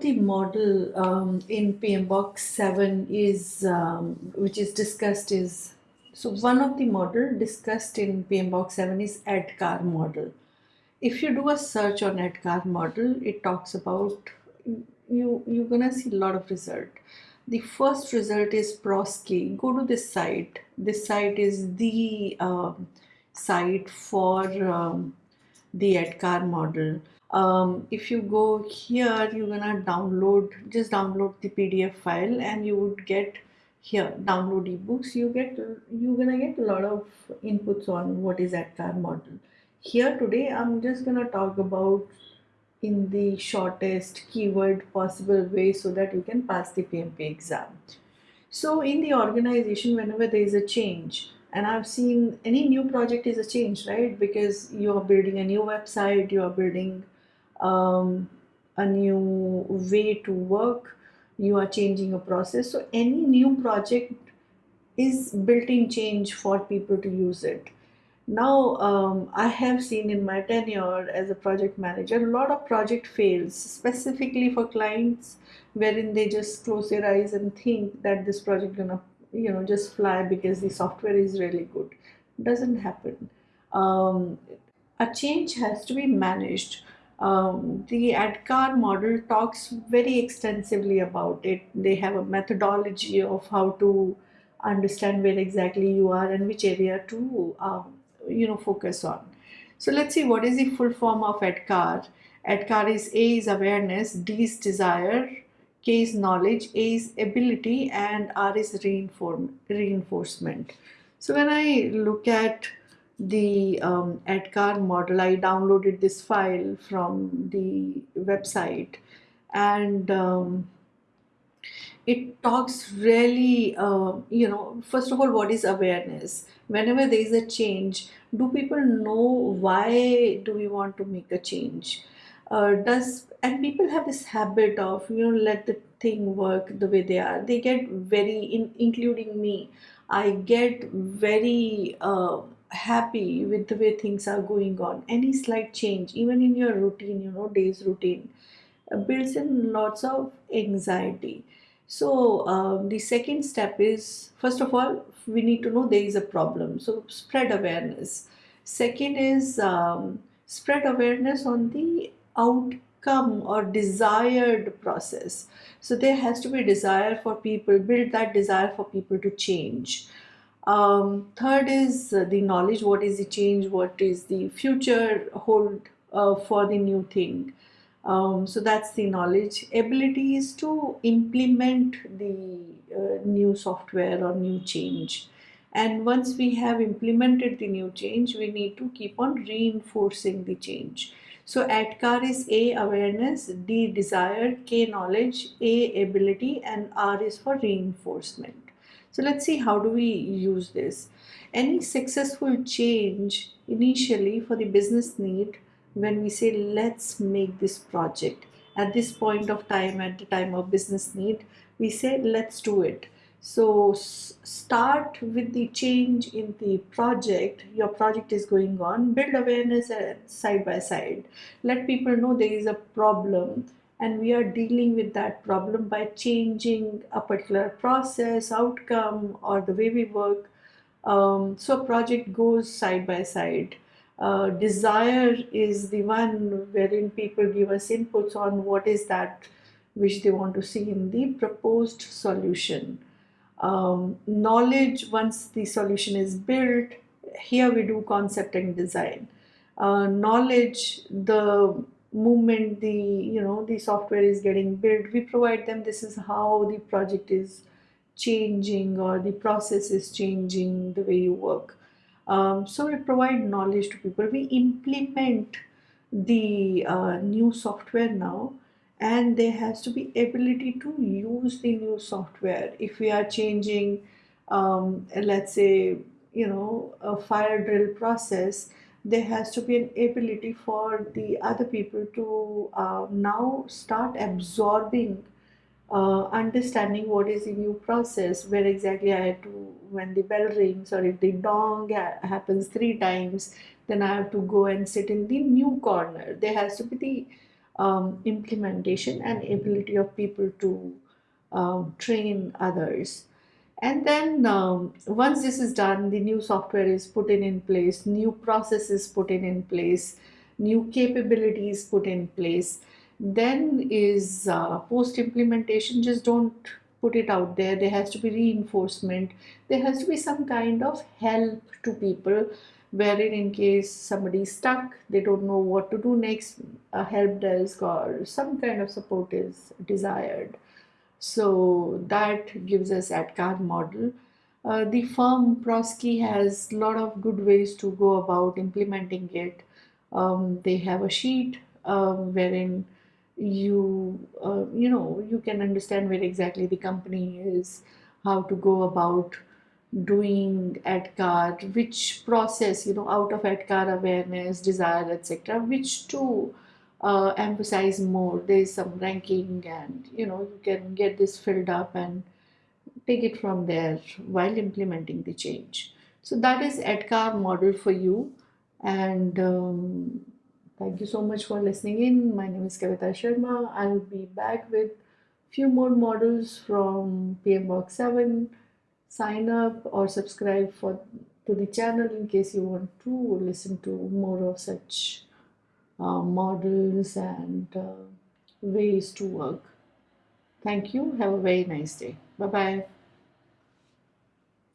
the model um, in PMBOK 7 is, um, which is discussed is, so one of the model discussed in PMBOK 7 is ADKAR model. If you do a search on ADKAR model, it talks about, you, you're gonna see a lot of result. The first result is Prosci. Go to this site. This site is the um, site for um, the ADKAR model um, if you go here you're gonna download just download the PDF file and you would get here download ebooks. You get you're gonna get a lot of inputs on what is ADKAR model. Here today I'm just gonna talk about in the shortest keyword possible way so that you can pass the PMP exam. So in the organization whenever there is a change and I've seen any new project is a change right? Because you are building a new website you are building um, a new way to work. You are changing a process. So any new project is built-in change for people to use it. Now um, I have seen in my tenure as a project manager a lot of project fails specifically for clients wherein they just close their eyes and think that this project gonna you know just fly because the software is really good. Doesn't happen. Um, a change has to be managed um, the ADKAR model talks very extensively about it. They have a methodology of how to understand where exactly you are and which area to um, you know focus on. So let's see what is the full form of ADKAR. ADKAR is A is awareness, D is desire, K is knowledge, A is ability and R is reinforcement. So when I look at the um, ADKAR model. I downloaded this file from the website and um, it talks really, uh, you know, first of all, what is awareness? Whenever there is a change, do people know why do we want to make a change? Uh, does and people have this habit of you know let the thing work the way they are they get very in, including me i get very uh, happy with the way things are going on. Any slight change even in your routine you know days routine uh, builds in lots of anxiety. So um, the second step is first of all we need to know there is a problem. So spread awareness. Second is um, spread awareness on the outcome or desired process. So there has to be desire for people build that desire for people to change um, third is uh, the knowledge, what is the change, what is the future hold uh, for the new thing. Um, so that's the knowledge. Ability is to implement the uh, new software or new change. And once we have implemented the new change, we need to keep on reinforcing the change. So ADKAR is A awareness, D desire, K knowledge, A ability and R is for reinforcement. So let's see how do we use this. Any successful change initially for the business need when we say let's make this project. At this point of time at the time of business need we say let's do it. So start with the change in the project. Your project is going on. Build awareness uh, side by side. Let people know there is a problem and we are dealing with that problem by changing a particular process, outcome, or the way we work. Um, so project goes side by side. Uh, desire is the one wherein people give us inputs on what is that which they want to see in the proposed solution. Um, knowledge, once the solution is built, here we do concept and design. Uh, knowledge, the movement the you know the software is getting built we provide them this is how the project is changing or the process is changing the way you work. Um, so we provide knowledge to people. We implement the uh, new software now and there has to be ability to use the new software. If we are changing um, let's say you know a fire drill process there has to be an ability for the other people to uh, now start absorbing uh, understanding what is the new process where exactly I have to when the bell rings or if the dong happens three times then I have to go and sit in the new corner there has to be the um, implementation and ability of people to um, train others. And then um, once this is done, the new software is put in in place, new processes put in in place, new capabilities put in place. Then is uh, post implementation. Just don't put it out there. There has to be reinforcement. There has to be some kind of help to people wherein in case somebody is stuck, they don't know what to do next, a help desk or some kind of support is desired. So that gives us ADKAR model. Uh, the firm Prosci has a lot of good ways to go about implementing it. Um, they have a sheet um, wherein you uh, you know you can understand where exactly the company is, how to go about doing ADKAR, which process you know out of ADKAR awareness, desire, etc., which to uh, emphasize more. There is some ranking, and you know you can get this filled up and take it from there while implementing the change. So that is ADKAR model for you, and um, thank you so much for listening in. My name is Kavita Sharma. I will be back with few more models from PMBOK 7. Sign up or subscribe for to the channel in case you want to listen to more of such models and uh, ways to work. Thank you. Have a very nice day. Bye bye.